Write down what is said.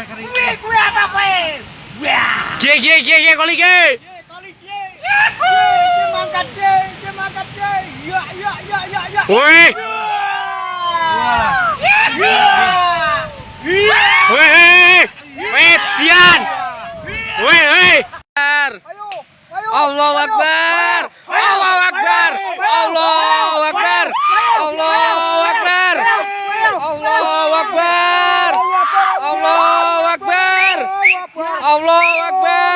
kowe kering. Kuwi kuwi apa kowe? Gie gie gie gie koli gie. Koli gie. Gie mangkat gie, gie mangkat gie. Ya ya ya ya ya. Woi. Woi. Woi, Dian. Woi, woi. Allahu Akbar. Allahu Akbar.